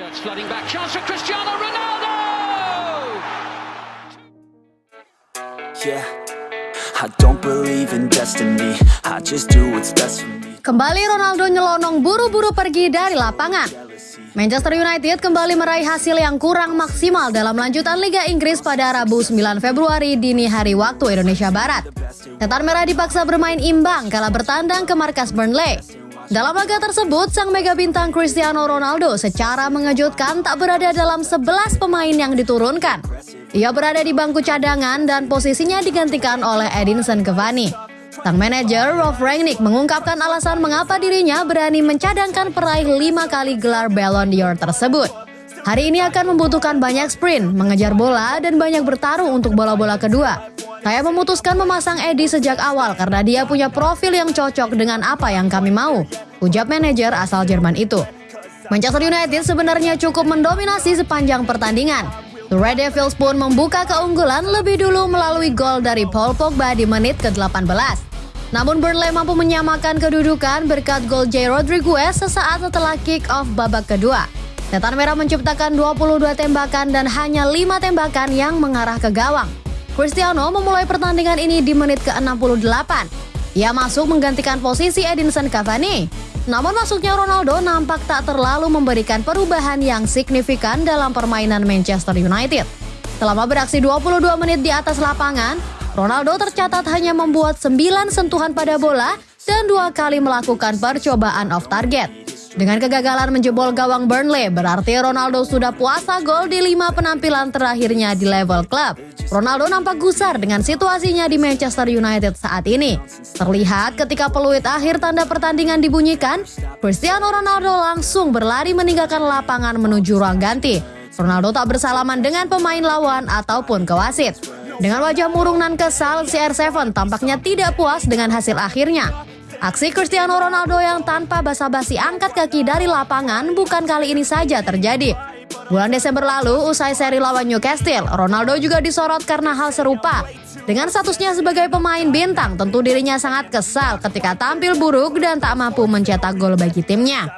Shirts flooding back. Chance for Cristiano Ronaldo! Yeah, I don't believe in destiny. I just do what's best for me. Kembali Ronaldo nyelonong buru-buru pergi dari lapangan. Manchester United kembali meraih hasil yang kurang maksimal dalam lanjutan Liga Inggris pada Rabu 9 Februari dini hari waktu Indonesia Barat. Setan Merah dipaksa bermain imbang kala bertandang ke markas Burnley. Dalam laga tersebut, sang mega bintang Cristiano Ronaldo secara mengejutkan tak berada dalam 11 pemain yang diturunkan. Ia berada di bangku cadangan dan posisinya digantikan oleh Edinson Cavani. Sang manajer Rolf Rangnick mengungkapkan alasan mengapa dirinya berani mencadangkan peraih lima kali gelar Ballon d'Or tersebut. Hari ini akan membutuhkan banyak sprint, mengejar bola, dan banyak bertarung untuk bola-bola kedua. Saya memutuskan memasang Eddie sejak awal karena dia punya profil yang cocok dengan apa yang kami mau, ujar manajer asal Jerman itu. Manchester United sebenarnya cukup mendominasi sepanjang pertandingan. The Red Devils pun membuka keunggulan lebih dulu melalui gol dari Paul Pogba di menit ke-18. Namun Burnley mampu menyamakan kedudukan berkat gol J. Rodriguez sesaat setelah kick-off babak kedua. Setan Merah menciptakan 22 tembakan dan hanya 5 tembakan yang mengarah ke gawang. Cristiano memulai pertandingan ini di menit ke-68. Ia masuk menggantikan posisi Edinson Cavani. Namun masuknya Ronaldo nampak tak terlalu memberikan perubahan yang signifikan dalam permainan Manchester United. Selama beraksi 22 menit di atas lapangan, Ronaldo tercatat hanya membuat 9 sentuhan pada bola dan dua kali melakukan percobaan off target. Dengan kegagalan menjebol gawang Burnley, berarti Ronaldo sudah puasa gol di lima penampilan terakhirnya di level klub. Ronaldo nampak gusar dengan situasinya di Manchester United saat ini. Terlihat ketika peluit akhir tanda pertandingan dibunyikan, Cristiano Ronaldo langsung berlari meninggalkan lapangan menuju ruang ganti. Ronaldo tak bersalaman dengan pemain lawan ataupun ke wasit. Dengan wajah murung dan kesal, CR7 tampaknya tidak puas dengan hasil akhirnya. Aksi Cristiano Ronaldo yang tanpa basa-basi angkat kaki dari lapangan bukan kali ini saja terjadi. Bulan Desember lalu, usai seri lawan Newcastle, Ronaldo juga disorot karena hal serupa. Dengan statusnya sebagai pemain bintang, tentu dirinya sangat kesal ketika tampil buruk dan tak mampu mencetak gol bagi timnya.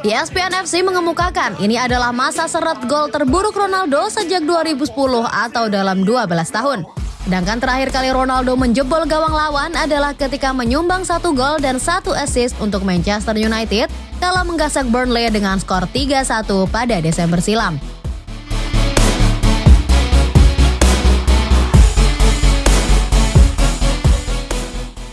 ESPN FC mengemukakan ini adalah masa seret gol terburuk Ronaldo sejak 2010 atau dalam 12 tahun. Sedangkan terakhir kali Ronaldo menjebol gawang lawan adalah ketika menyumbang satu gol dan satu assist untuk Manchester United dalam menggasak Burnley dengan skor 3-1 pada Desember silam.